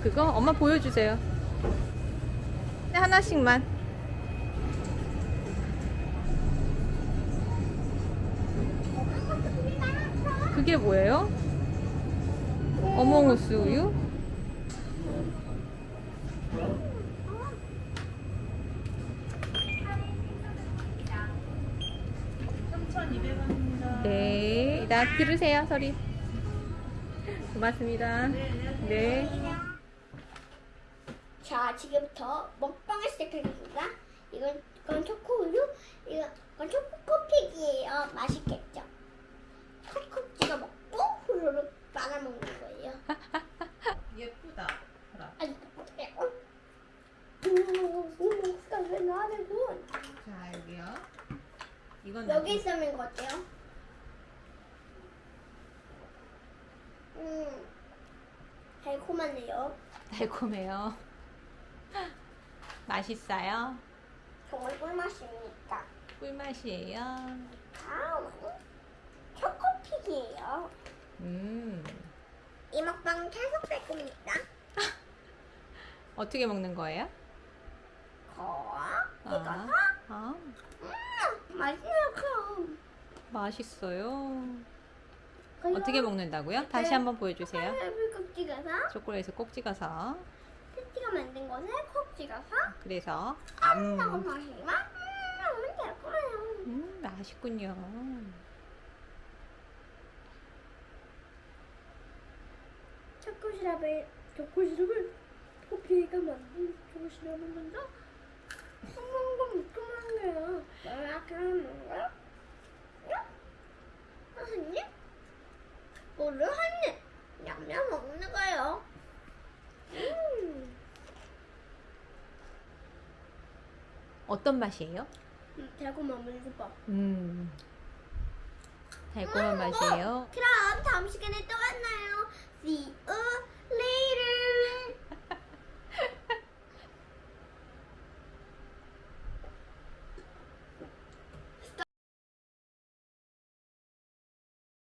그거? 엄마 보여주세요. 네, 하나씩만. 그게 뭐예요? 어몽우스 우유? 네, 나 들으세요, 소리. 고맙습니다. 네. 자, 지금부터 먹방을 시작하겠습니다. 이건, 이건 초코우유, 이건, 이건 초코코픽이에요. 맛있겠죠? 콕콕 찍어 먹고 후루룩 말아먹는 거예요. 예쁘다. 아니, 어떡해요? 음, 왜? 자 여기요. 이건 여기 있으면 거 어때요? 음, 달콤하네요. 달콤해요. 맛있어요? 정말 꿀맛입니까? 꿀맛이에요. 다음은 초코픽이에요. 음. 이 먹방 계속 될 겁니다. 어떻게 먹는 거예요? 거, 아, 이거서 아, 음, 맛있네요, 그럼. 맛있어요. 어떻게 먹는다고요? 다시 한번 보여주세요. 꼭 찍어서 초콜릿을 꼭 찍어서. 것을 콕 찍어서 그래서 하고 음, 마시면 음, 될 거예요. 음 맛있군요. 초코시럽을 초코시럽을 커피가 만든 초코시럽을 먼저 한번더 묶어놓은 거예요. 이렇게 하는 거야? 선생님? 뭐를 하니? 냠냠 먹는 거예요. 음, 어떤 맛이에요? 음 달콤한 물수밥. 음, 달콤한 맛이에요. 그럼 다음 시간에 또 만나요. See you.